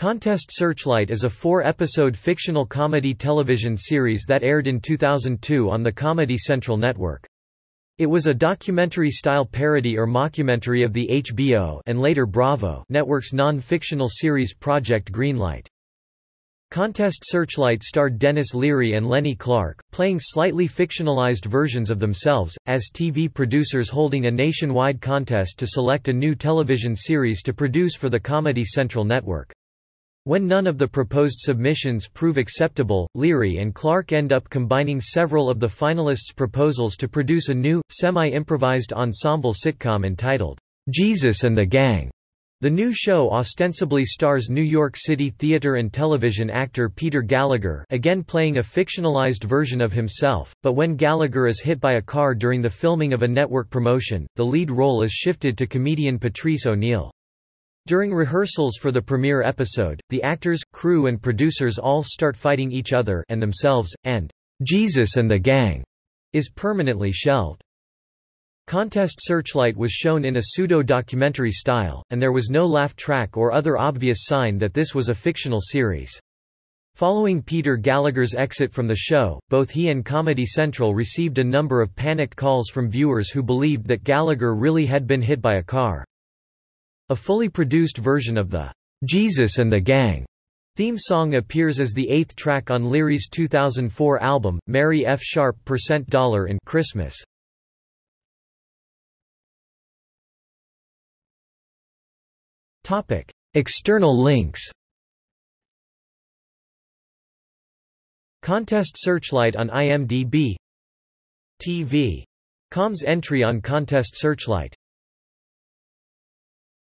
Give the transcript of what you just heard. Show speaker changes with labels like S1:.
S1: Contest Searchlight is a four-episode fictional comedy television series that aired in 2002 on the Comedy Central network. It was a documentary-style parody or mockumentary of the HBO and later Bravo network's non-fictional series Project Greenlight. Contest Searchlight starred Denis Leary and Lenny Clarke, playing slightly fictionalized versions of themselves, as TV producers holding a nationwide contest to select a new television series to produce for the Comedy Central network. When none of the proposed submissions prove acceptable, Leary and Clarke end up combining several of the finalists' proposals to produce a new, semi-improvised ensemble sitcom entitled, Jesus and the Gang. The new show ostensibly stars New York City theater and television actor Peter Gallagher again playing a fictionalized version of himself, but when Gallagher is hit by a car during the filming of a network promotion, the lead role is shifted to comedian Patrice O'Neal. During rehearsals for the premiere episode, the actors, crew and producers all start fighting each other and themselves, and Jesus and the Gang is permanently shelved. Contest Searchlight was shown in a pseudo-documentary style, and there was no laugh track or other obvious sign that this was a fictional series. Following Peter Gallagher's exit from the show, both he and Comedy Central received a number of panicked calls from viewers who believed that Gallagher really had been hit by a car. A fully produced version of the Jesus and the Gang theme song appears as the eighth track on Leary's 2004 album, Mary F. Sharp Percent Dollar in Christmas. Topic. External links Contest Searchlight on IMDb TV. Com's entry on Contest Searchlight